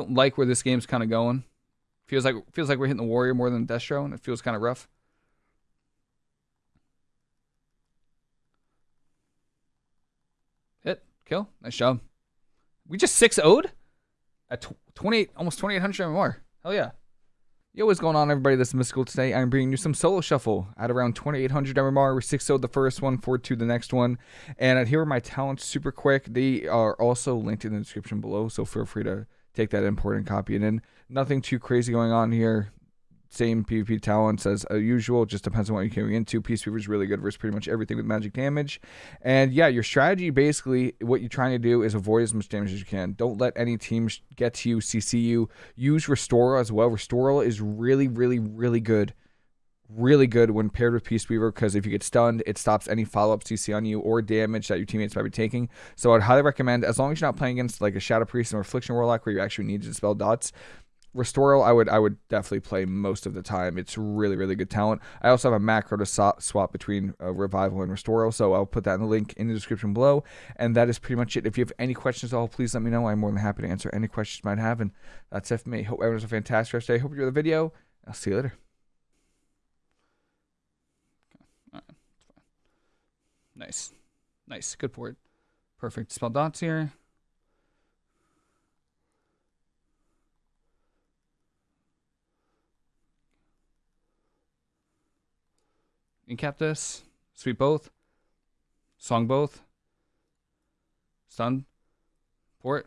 Don't like where this game's kind of going. Feels like feels like we're hitting the warrior more than Destro, and it feels kind of rough. Hit, kill, nice job. We just 6 0'd at 28, almost 2800 MMR. Hell yeah. Yo, what's going on, everybody? This is Mystical. Today, I'm bringing you some solo shuffle at around 2800 MMR. We're 6 0 the first one, 4 2 the next one. And here are my talents super quick. They are also linked in the description below, so feel free to take that import and copy it in. Nothing too crazy going on here same PvP talents as usual. Just depends on what you're carrying into. Peace is really good versus pretty much everything with magic damage. And yeah, your strategy basically, what you're trying to do is avoid as much damage as you can. Don't let any teams get to you, CC you. Use Restoral as well. Restoral is really, really, really good. Really good when paired with Peace Weaver because if you get stunned, it stops any follow up CC on you or damage that your teammates might be taking. So I'd highly recommend, as long as you're not playing against like a Shadow Priest or Affliction Warlock where you actually need to dispel dots, Restoral, I would I would definitely play most of the time. It's really really good talent. I also have a macro to swap between uh, Revival and Restoral, so I'll put that in the link in the description below. And that is pretty much it. If you have any questions at all, please let me know. I'm more than happy to answer any questions you might have. And that's it for me. Hope everyone has a fantastic rest of the day. Hope you enjoy the video. I'll see you later. Nice, nice, good port. Perfect. Spell dots here. Incap this. Sweep both. Song both. Stun. Port.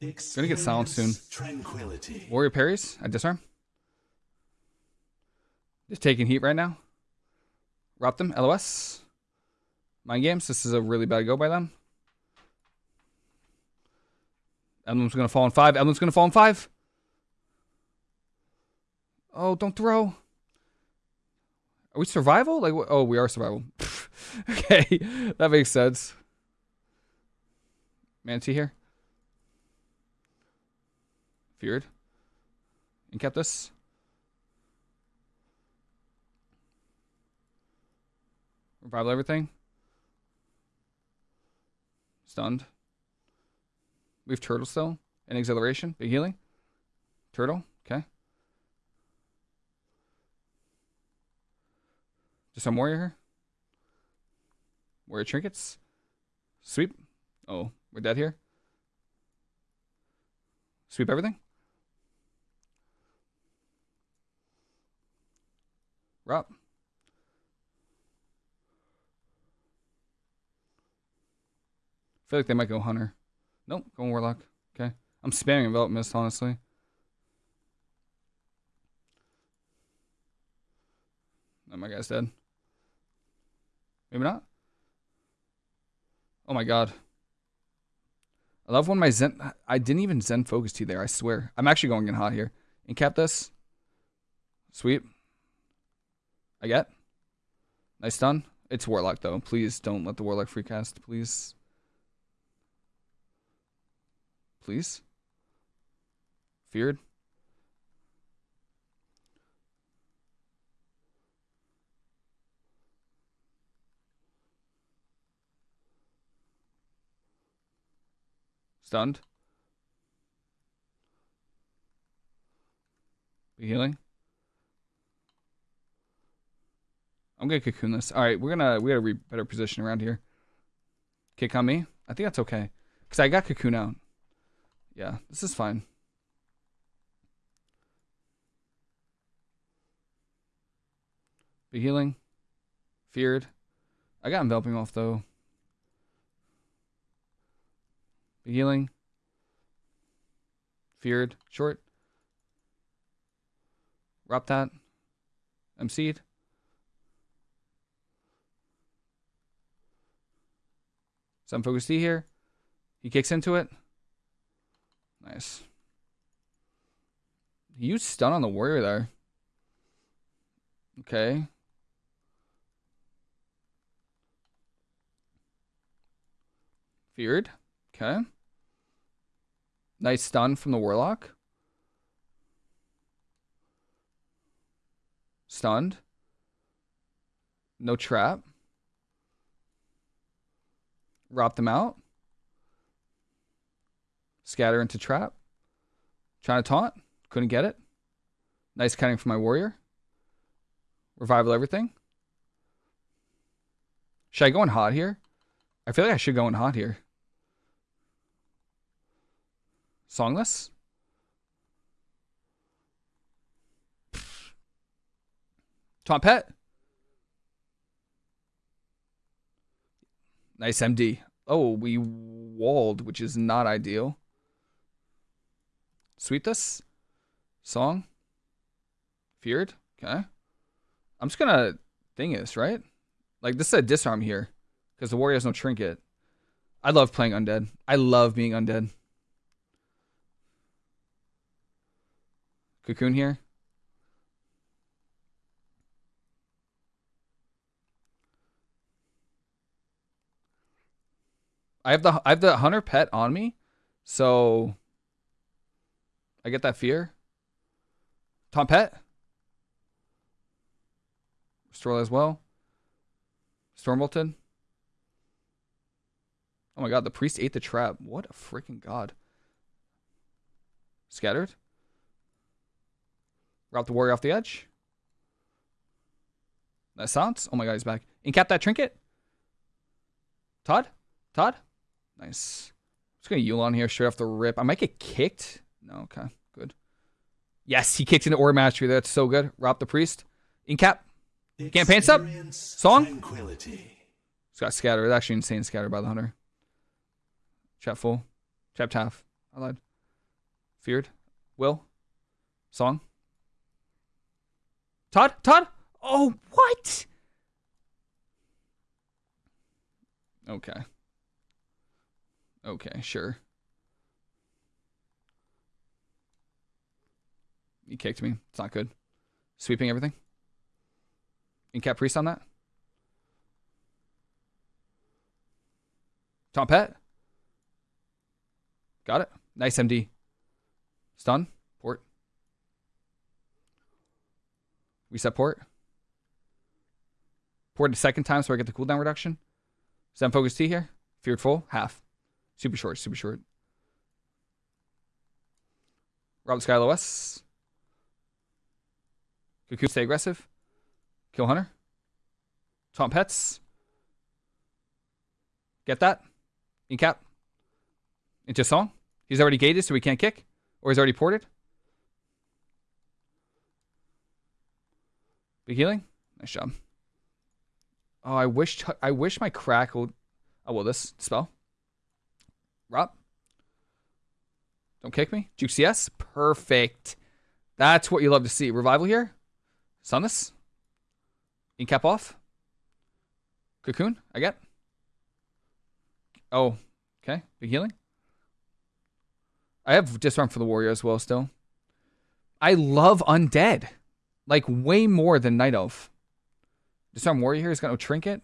Gonna get silent soon. Tranquility. Warrior parries. I disarm. Just taking heat right now. Rob them. LOS. Mind games. This is a really bad go by them. Emblem's gonna fall in five. Emblem's gonna fall in five. Oh, don't throw. Are we survival? Like, oh, we are survival. okay, that makes sense. Mana Tea here. Feared. And kept this. Revival everything. Stunned. We have turtle still. And acceleration. Big healing. Turtle. Okay. Just some warrior here. Warrior trinkets. Sweep. Oh, we're dead here. Sweep everything. Rob. I feel like they might go Hunter. Nope, going Warlock. Okay. I'm spamming Envelop Mist, honestly. Oh, my guy's dead. Maybe not. Oh my god. I love when my Zen... I didn't even Zen focus to there, I swear. I'm actually going in hot here. Incap this. Sweep. I get. Nice stun. It's Warlock, though. Please don't let the Warlock free cast. Please. Please. Feared. Stunned. Be healing. I'm gonna cocoon this. All right, we're gonna we gotta re better position around here. Kick on me. I think that's okay because I got cocoon out. Yeah, this is fine. Be healing. Feared. I got enveloping off though. healing. Feared. Short. Wrap that. MC'd. Zen Focus Tea here. He kicks into it. Nice. He used stun on the warrior there. Okay. Feared. Okay. Nice stun from the Warlock. Stunned. No trap. Rop them out. Scatter into trap. Trying to taunt. Couldn't get it. Nice cutting from my warrior. Revival everything. Should I go in hot here? I feel like I should go in hot here. Songless? Taunt pet? Nice MD. Oh, we walled, which is not ideal. Sweet this? Song? Feared? Okay. I'm just gonna thing this, right? Like this is a disarm here. Because the warrior has no trinket. I love playing undead. I love being undead. Cocoon here. I have the I have the hunter pet on me, so I get that fear. Tom pet. Restore as well. Storm bolted. Oh my god, the priest ate the trap. What a freaking god. Scattered. Route the warrior off the edge. That sounds. Oh my god, he's back. Incap that trinket. Todd? Todd? Nice. I'm just gonna Yu'lon here straight off the rip. I might get kicked. No, okay. Yes, he kicks into Aura Mastery. That's so good. Rob the priest. Incap. Campaign up. Song. Tranquility. It's got scatter. It's actually insane scatter by the hunter. Chat full. Chat half. I lied. Feared. Will. Song. Todd? Todd? Oh, what? Okay. Okay, sure. He kicked me. It's not good. Sweeping everything. Incap Priest on that. Tom Pet. Got it. Nice MD. Stun. Port. Reset port. Port a second time so I get the cooldown reduction. Zen Focus Tea here. Feared full. Half. Super short. Super short. Rob Sky LOS. Cocoon stay aggressive. Kill Hunter. Taunt Pets. Get that? Incap. Into Song. He's already gated, so we can't kick. Or he's already ported. Big healing. Nice job. Oh, I wish I wish my crack crackle. Oh well, this spell. Rob. Don't kick me. Juke CS. Perfect. That's what you love to see. Revival here. Sunless. Incap off. Cocoon, I get. Oh, okay. Big healing. I have disarm for the warrior as well still. I love undead. Like way more than Night Elf. Disarm warrior here, he's got no trinket.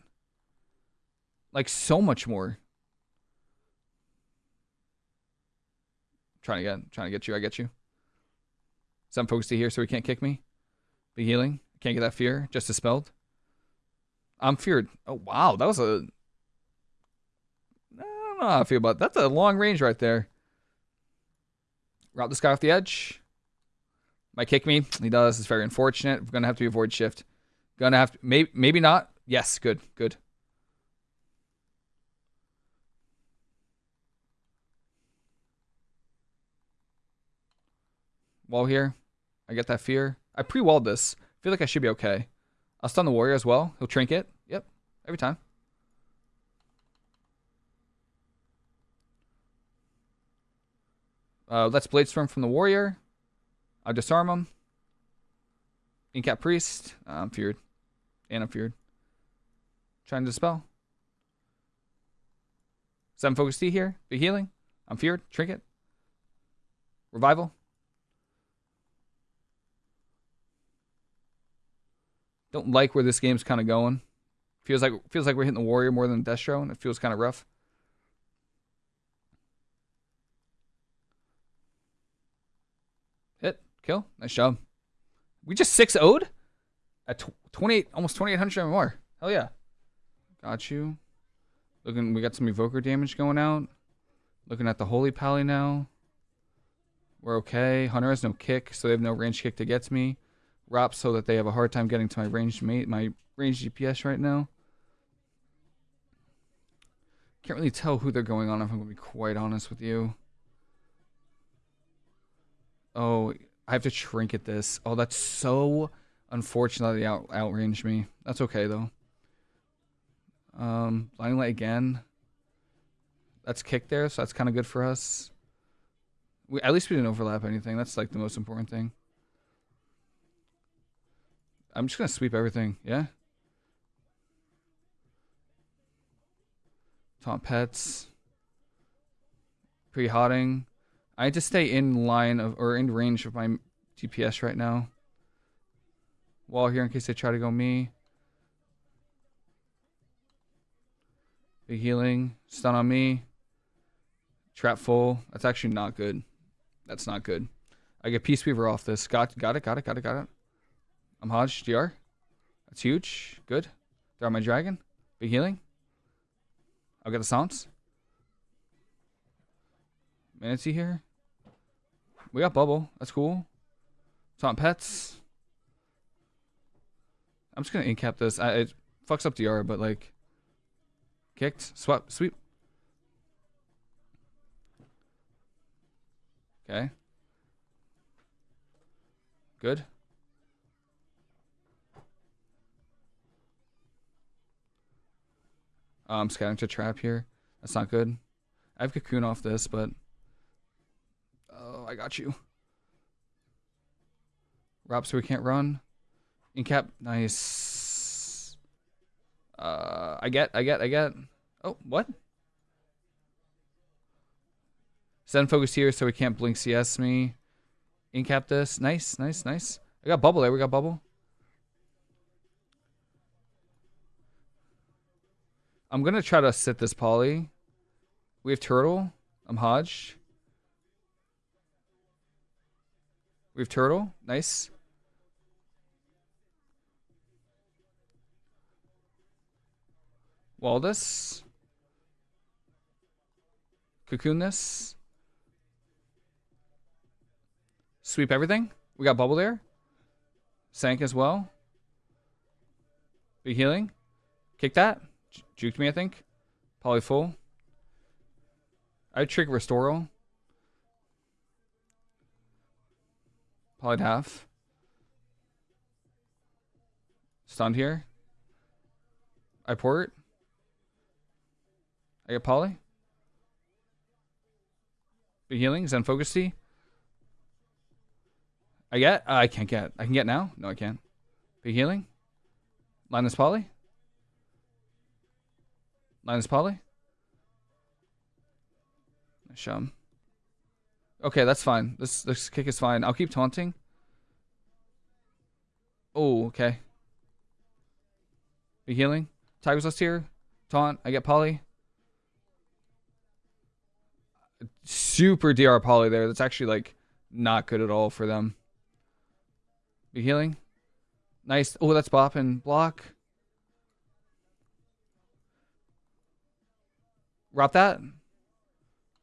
Like so much more. Trying to get trying to get you, I get you. Zen Focus Tea here so he can't kick me. Big healing. Can't get that fear. Just dispelled. I'm feared. Oh wow, that was a. I don't know how I feel about that. That's a long range right there. Route this guy off the edge. Might kick me. He does. It's very unfortunate. We're gonna have to avoid shift. Gonna have to. Maybe maybe not. Yes. Good. Good. Wall here. I get that fear. I pre-walled this feel like I should be okay. I'll stun the warrior as well. He'll trinket. Yep. Every time. Uh, let's Bladestorm from the warrior. I'll disarm him. Incap priest. Uh, I'm feared. And I'm feared. Trying to dispel. Seven focus T here. Big healing. I'm feared. Trinket. Revival. Don't like where this game's kind of going. Feels like feels like we're hitting the warrior more than Destro, and it feels kind of rough. Hit, kill, nice job. We just six owed at 28, almost 2800 more. Hell yeah. Got you. Looking, we got some evoker damage going out. Looking at the holy pally now. We're okay. Hunter has no kick, so they have no range kick to get to me. Rop so that they have a hard time getting to my range mate, my range DPS right now. Can't really tell who they're going on if I'm to be quite honest with you. Oh, I have to trinket this. Oh, that's so unfortunate that out outranged me. That's okay though. Um, blinding light again. That's kick there, so that's kind of good for us. We at least we didn't overlap anything. That's like the most important thing. I'm just gonna sweep everything. Yeah. Taunt pets. Pre-hotting. I need to stay in line of or in range of my DPS right now. Wall here in case they try to go me. Big healing. Stun on me. Trap full. That's actually not good. That's not good. I get Peace Weaver off this. Got got it, got it, got it, got it. I'm Hodge, DR. That's huge. Good. Throw my dragon. Big healing. I'll get the Psalms. Mana Tea here. We got Bubble. That's cool. Taunt Pets. I'm just to incap this. I, it fucks up DR, but like... Kicked. Swap. Sweep. Okay. Good. Oh, I'm scouting to trap here. That's not good. I have cocoon off this, but oh, I got you. Rob, so we can't run. Incap, nice. Uh, I get, I get, I get. Oh, what? Zen focus here, so we can't blink CS me. Incap this. Nice, nice, nice. I got bubble there. We got bubble. I'm to try to sit this poly. We have turtle. I'm Hodge. We have turtle. Nice. Waldus. Cocoon this. Sweep everything. We got bubble there. Sank as well. Big healing. Kick that. Juked me, I think. Probably full. I'd trick Restoral. Probably half. Stunned here. I port. I get Poly. Big healing. Zen Focus Tea. I get? Uh, I can't get. I can get now? No, I can't. Big healing. Linus Poly. Linus Poly? Shum. Okay, that's fine. This this kick is fine. I'll keep taunting. Oh, okay. Be healing. Tiger's Lust here. Taunt. I get Polly. Super DR Polly there. That's actually like not good at all for them. Be healing. Nice. Oh, that's bopping. Block. Wrap that.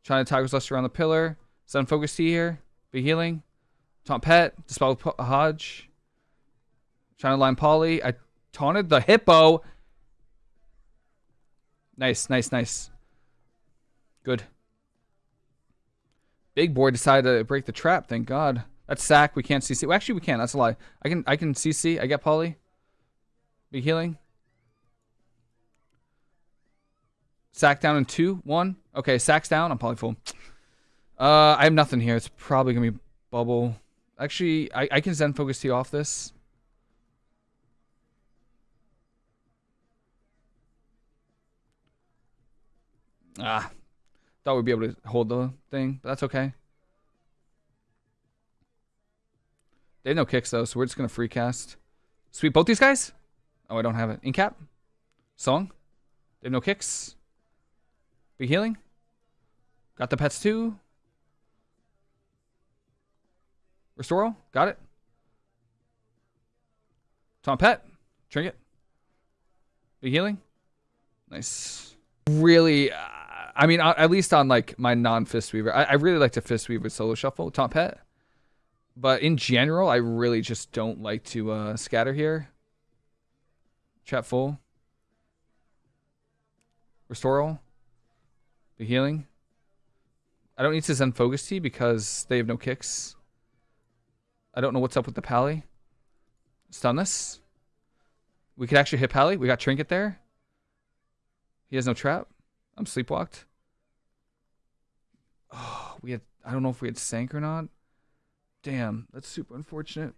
Trying to Tiger's Lust around the pillar. Zen Focus Tea here. Be healing. Taunt Pet. Dispel Hodge. Trying to line Polly. I taunted the Hippo. Nice, nice, nice. Good. Big boy decided to break the trap. Thank God. That's sack. We can't CC. Well, actually, we can. That's a lie. I can. I can CC. I get Polly. Be healing. Sack down in two, one. Okay, sacks down. I'm probably full. Uh, I have nothing here. It's probably gonna be bubble. Actually, I, I can Zen focus Tea off this. Ah, thought we'd be able to hold the thing, but that's okay. They have no kicks though, so we're just gonna free cast. Sweep both these guys? Oh, I don't have it. Incap? Song? They have no kicks? Big healing. Got the pets too. Restoral. Got it. Tom Pet. Trinket. Big healing. Nice. Really, uh, I mean, uh, at least on like my non fist weaver, I, I really like to fist weave with solo shuffle, top pet. But in general, I really just don't like to uh, scatter here. Chat full. Restore Be healing. I don't need to Zen Focus Tea because they have no kicks. I don't know what's up with the Pally. Stun this. We could actually hit Pally. We got Trinket there. He has no trap. I'm sleepwalked. Oh, we had. I don't know if we had Sank or not. Damn, that's super unfortunate.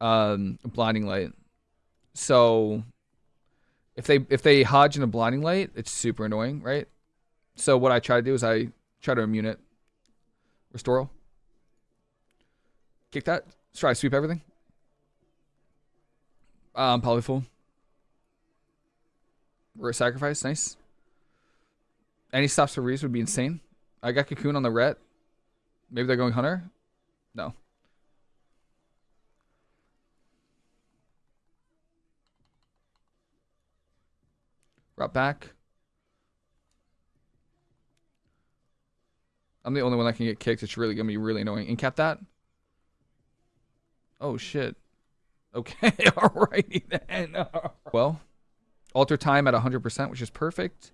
Um, blinding light. So, if they if they hodge in a blinding light, it's super annoying, right? So what I try to do is I try to immune it. Restore. Kick that. Let's try to sweep everything. Um, polyfull. We're sacrifice. Nice. Any stops for Reese would be insane. I got Cocoon on the ret. Maybe they're going Hunter? No. Rot back. I'm the only one that can get kicked. It's really going to be really annoying. Incap that. Oh, shit. Okay, alrighty then. well, alter time at 100%, which is perfect.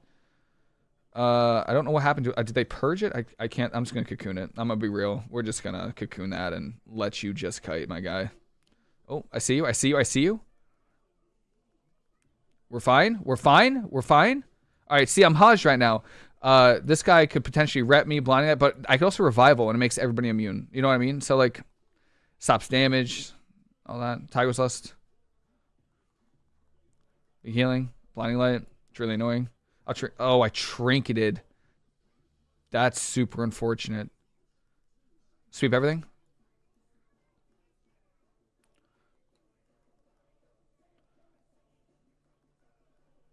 Uh, I don't know what happened to it. Uh, did they purge it? I, I can't. I'm just going to cocoon it. I'm going to be real. We're just going to cocoon that and let you just kite, my guy. Oh, I see you. I see you. I see you. We're fine. We're fine. We're fine. All right. See, I'm hodged right now. Uh, this guy could potentially rep me, blinding it, but I could also revival and it makes everybody immune. You know what I mean? So like, stops damage, all that. Tiger's Lust. Healing. Blinding Light. It's really annoying. Oh, I trinketed. That's super unfortunate. Sweep everything.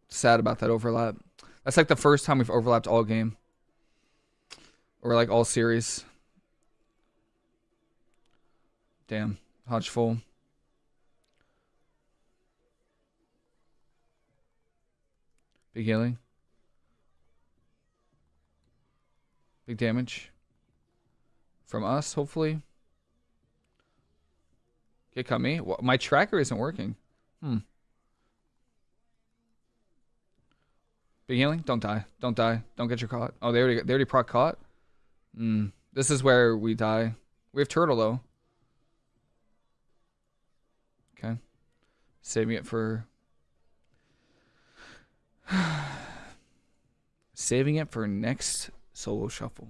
Sad about that overlap. That's like the first time we've overlapped all game. Or like all series. Damn. Hodge full. Big healing. Big damage. From us, hopefully. Okay, cut me. My tracker isn't working. Hmm. Big healing. Don't die. Don't die. Don't get your caught. Oh, they already they already proc caught. Hmm. This is where we die. We have turtle though. Okay. Saving it for Saving it for next solo shuffle.